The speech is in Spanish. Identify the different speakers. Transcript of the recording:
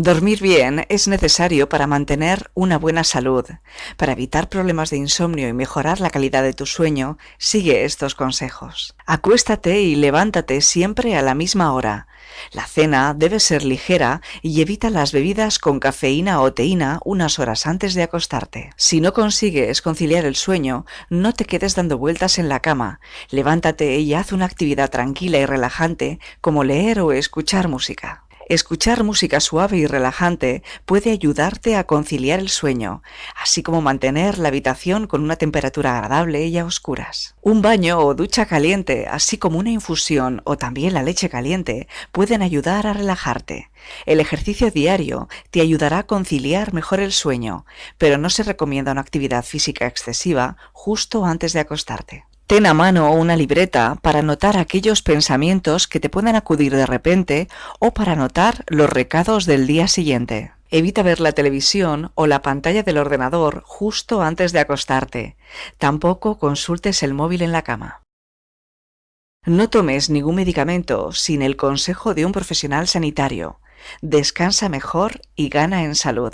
Speaker 1: Dormir bien es necesario para mantener una buena salud. Para evitar problemas de insomnio y mejorar la calidad de tu sueño, sigue estos consejos. Acuéstate y levántate siempre a la misma hora. La cena debe ser ligera y evita las bebidas con cafeína o teína unas horas antes de acostarte. Si no consigues conciliar el sueño, no te quedes dando vueltas en la cama. Levántate y haz una actividad tranquila y relajante como leer o escuchar música. Escuchar música suave y relajante puede ayudarte a conciliar el sueño, así como mantener la habitación con una temperatura agradable y a oscuras. Un baño o ducha caliente, así como una infusión o también la leche caliente, pueden ayudar a relajarte. El ejercicio diario te ayudará a conciliar mejor el sueño, pero no se recomienda una actividad física excesiva justo antes de acostarte. Ten a mano una libreta para anotar aquellos pensamientos que te puedan acudir de repente o para anotar los recados del día siguiente. Evita ver la televisión o la pantalla del ordenador justo antes de acostarte. Tampoco consultes el móvil en la cama. No tomes ningún medicamento sin el consejo de un profesional sanitario. Descansa mejor y gana en salud.